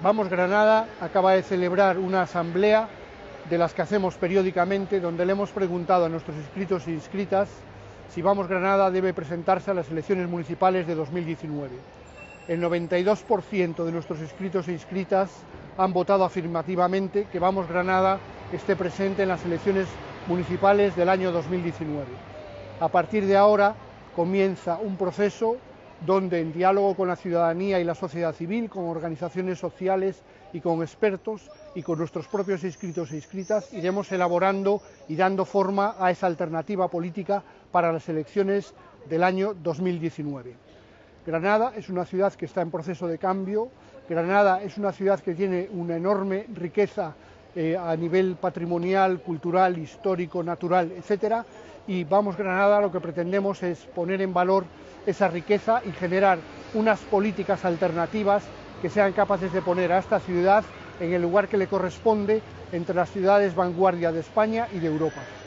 Vamos Granada acaba de celebrar una asamblea de las que hacemos periódicamente, donde le hemos preguntado a nuestros inscritos e inscritas si Vamos Granada debe presentarse a las elecciones municipales de 2019. El 92% de nuestros inscritos e inscritas han votado afirmativamente que Vamos Granada esté presente en las elecciones municipales del año 2019. A partir de ahora comienza un proceso donde en diálogo con la ciudadanía y la sociedad civil, con organizaciones sociales y con expertos y con nuestros propios inscritos e inscritas, iremos elaborando y dando forma a esa alternativa política para las elecciones del año 2019. Granada es una ciudad que está en proceso de cambio, Granada es una ciudad que tiene una enorme riqueza eh, a nivel patrimonial, cultural, histórico, natural, etcétera, y Vamos Granada lo que pretendemos es poner en valor esa riqueza y generar unas políticas alternativas que sean capaces de poner a esta ciudad en el lugar que le corresponde entre las ciudades vanguardia de España y de Europa.